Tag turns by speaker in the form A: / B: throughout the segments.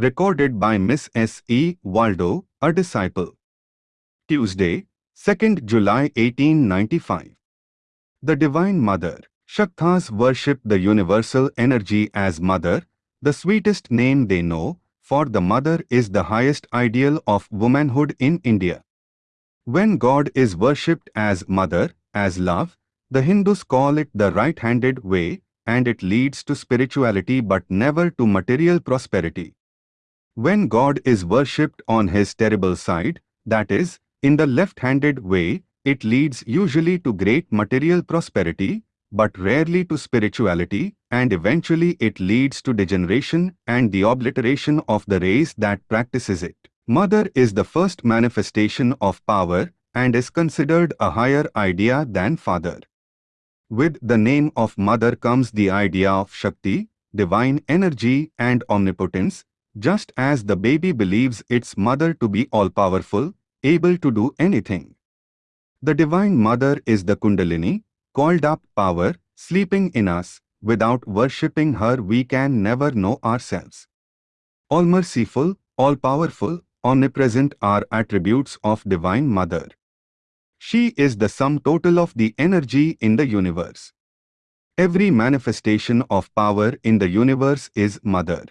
A: recorded by Miss S. E. Waldo, a disciple. Tuesday, 2nd July 1895. The Divine Mother, Shaktas worship the universal energy as Mother, the sweetest name they know, for the Mother is the highest ideal of womanhood in India. When God is worshipped as Mother, as love, the Hindus call it the right-handed way, and it leads to spirituality but never to material prosperity. When God is worshipped on his terrible side, that is, in the left-handed way, it leads usually to great material prosperity, but rarely to spirituality, and eventually it leads to degeneration and the obliteration of the race that practices it. Mother is the first manifestation of power and is considered a higher idea than father. With the name of mother comes the idea of Shakti, divine energy and omnipotence, just as the baby believes its mother to be all-powerful, able to do anything. The Divine Mother is the Kundalini, called up power, sleeping in us. Without worshipping her we can never know ourselves. All-merciful, all-powerful, omnipresent are attributes of Divine Mother. She is the sum total of the energy in the universe. Every manifestation of power in the universe is Mother.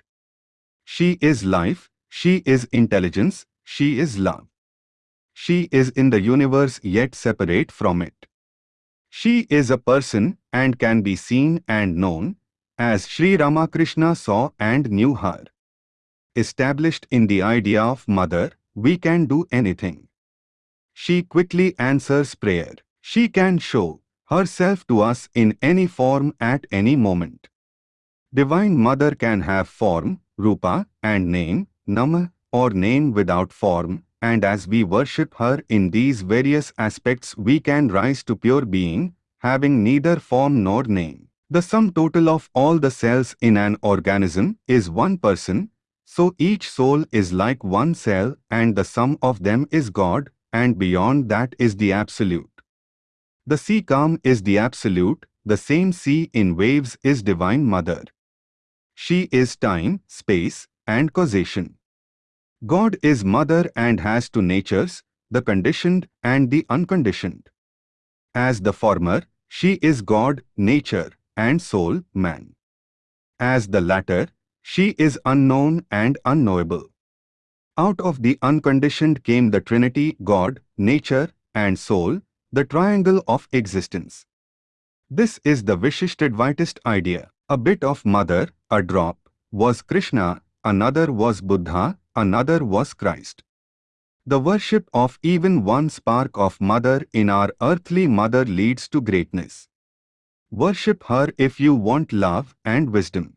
A: She is life, she is intelligence, she is love. She is in the universe yet separate from it. She is a person and can be seen and known, as Sri Ramakrishna saw and knew her. Established in the idea of mother, we can do anything. She quickly answers prayer. She can show herself to us in any form at any moment. Divine Mother can have form, rupa, and name, nama, or name without form, and as we worship her in these various aspects we can rise to pure being, having neither form nor name. The sum total of all the cells in an organism is one person, so each soul is like one cell and the sum of them is God, and beyond that is the Absolute. The sea calm is the Absolute, the same sea in waves is Divine Mother. She is time, space, and causation. God is mother and has two natures, the conditioned and the unconditioned. As the former, she is God, nature, and soul, man. As the latter, she is unknown and unknowable. Out of the unconditioned came the Trinity, God, nature, and soul, the triangle of existence. This is the Vishishtadvaitist idea. A bit of mother, a drop, was Krishna, another was Buddha, another was Christ. The worship of even one spark of mother in our earthly mother leads to greatness. Worship her if you want love and wisdom.